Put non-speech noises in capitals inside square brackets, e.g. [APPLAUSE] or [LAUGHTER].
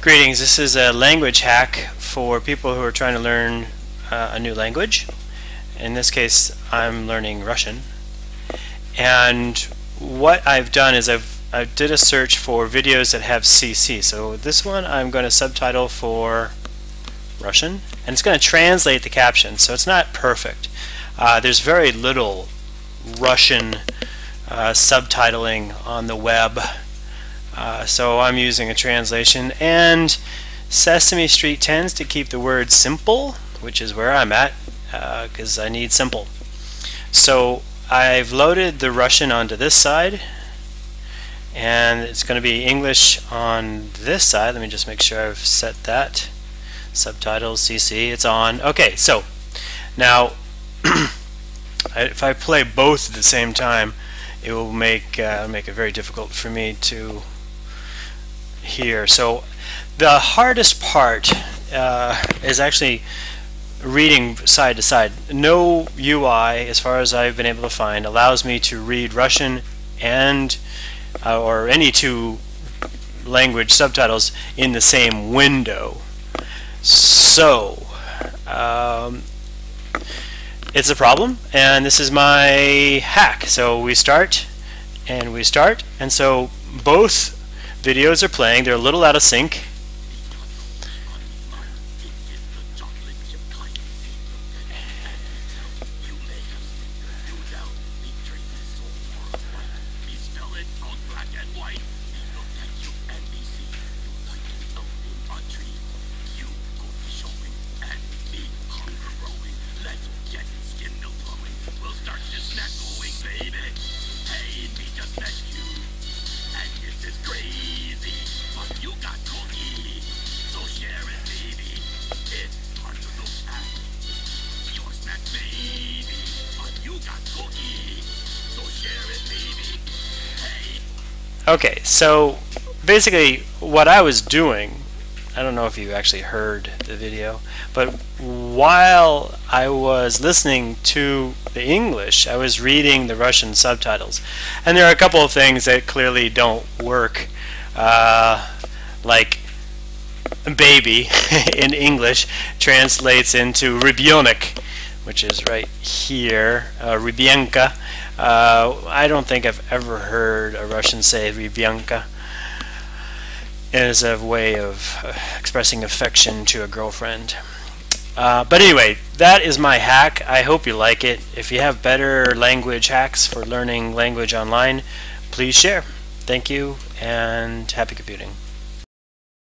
Greetings, this is a language hack for people who are trying to learn uh, a new language. In this case, I'm learning Russian. And what I've done is I've I did a search for videos that have CC. So this one I'm going to subtitle for Russian, and it's going to translate the caption. So it's not perfect. Uh, there's very little Russian uh, subtitling on the web. So I'm using a translation and Sesame Street tends to keep the word simple which is where I'm at because uh, I need simple. So I've loaded the Russian onto this side and it's going to be English on this side. Let me just make sure I've set that. Subtitles, CC, it's on. Okay, so now [CLEARS THROAT] if I play both at the same time it will make uh, make it very difficult for me to hear. So the hardest part uh, is actually reading side to side. No UI, as far as I've been able to find, allows me to read Russian and uh, or any two language subtitles in the same window. So um, it's a problem and this is my hack. So we start and we start and so both videos are playing. They're a little out of sync Okay, so basically what I was doing, I don't know if you actually heard the video, but while I was listening to the English, I was reading the Russian subtitles. And there are a couple of things that clearly don't work, uh, like baby [LAUGHS] in English translates into rybionek, which is right here, uh, rybyenka. Uh, I don't think I've ever heard a Russian say Rybyanka as a way of uh, expressing affection to a girlfriend. Uh, but anyway, that is my hack. I hope you like it. If you have better language hacks for learning language online, please share. Thank you and happy computing.